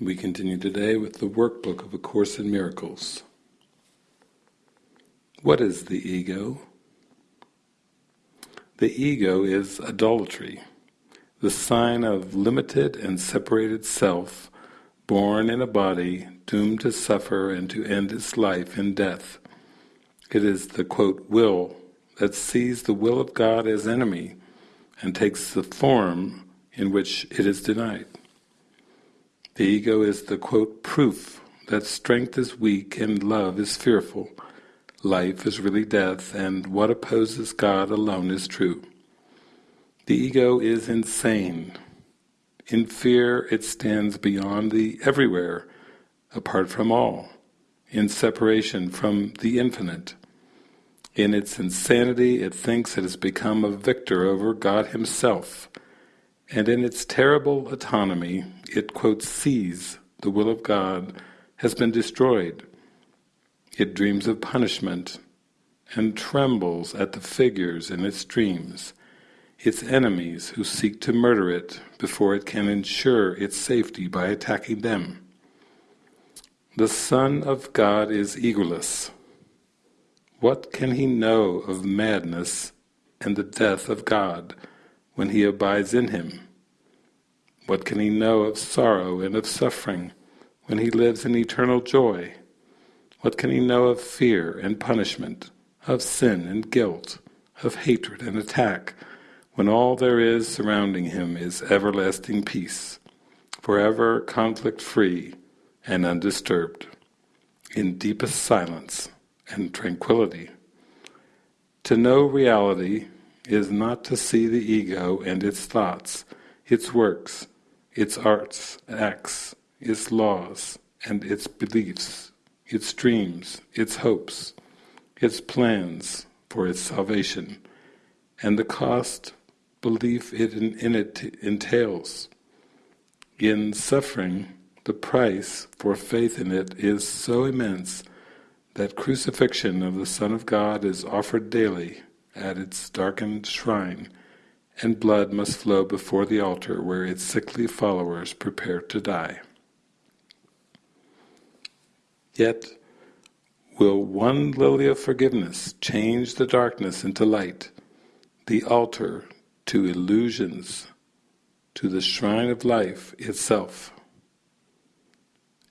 We continue today with the workbook of A Course in Miracles. What is the ego? The ego is idolatry, the sign of limited and separated self, born in a body, doomed to suffer and to end its life in death. It is the quote, will that sees the will of God as enemy and takes the form in which it is denied. The ego is the quote, proof that strength is weak and love is fearful, life is really death, and what opposes God alone is true. The ego is insane. In fear it stands beyond the everywhere, apart from all, in separation from the infinite. In its insanity it thinks it has become a victor over God himself, and in its terrible autonomy it quote sees the will of God has been destroyed. It dreams of punishment and trembles at the figures in its dreams, its enemies who seek to murder it before it can ensure its safety by attacking them. The Son of God is egoless. What can he know of madness and the death of God when he abides in him? What can he know of sorrow and of suffering when he lives in eternal joy? What can he know of fear and punishment, of sin and guilt, of hatred and attack, when all there is surrounding him is everlasting peace, forever conflict-free and undisturbed, in deepest silence and tranquility? To know reality is not to see the ego and its thoughts, its works, its arts, acts, its laws, and its beliefs, its dreams, its hopes, its plans for its salvation, and the cost belief it in, in it entails. In suffering, the price for faith in it is so immense that crucifixion of the Son of God is offered daily at its darkened shrine and blood must flow before the altar where its sickly followers prepare to die. Yet, will one lily of forgiveness change the darkness into light, the altar to illusions, to the shrine of life itself,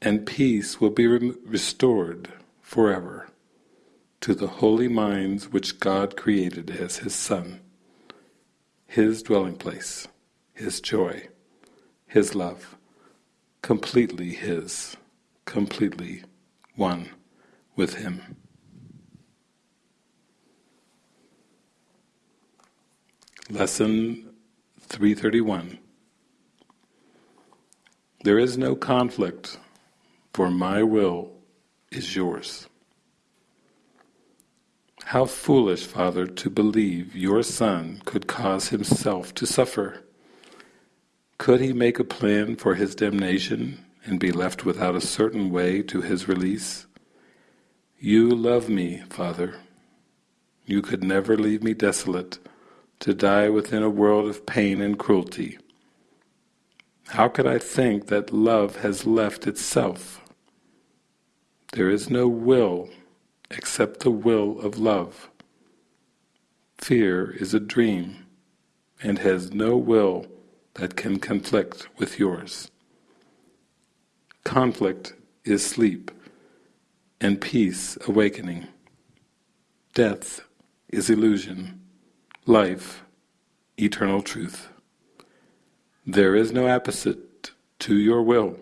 and peace will be re restored forever to the holy minds which God created as His Son. His dwelling place, His joy, His love, completely His, completely one with Him. Lesson 331 There is no conflict, for my will is yours. How foolish, Father, to believe your Son could cause himself to suffer. Could he make a plan for his damnation and be left without a certain way to his release? You love me, Father. You could never leave me desolate, to die within a world of pain and cruelty. How could I think that love has left itself? There is no will except the will of love. Fear is a dream and has no will that can conflict with yours. Conflict is sleep, and peace awakening. Death is illusion, life eternal truth. There is no opposite to your will.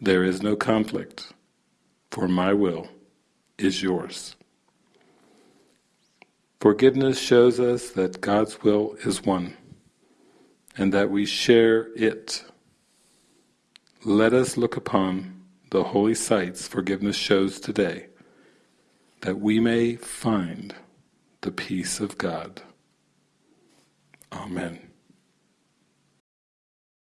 There is no conflict, for my will is yours. Forgiveness shows us that God's will is one, and that we share it. Let us look upon the holy sights forgiveness shows today, that we may find the peace of God. Amen.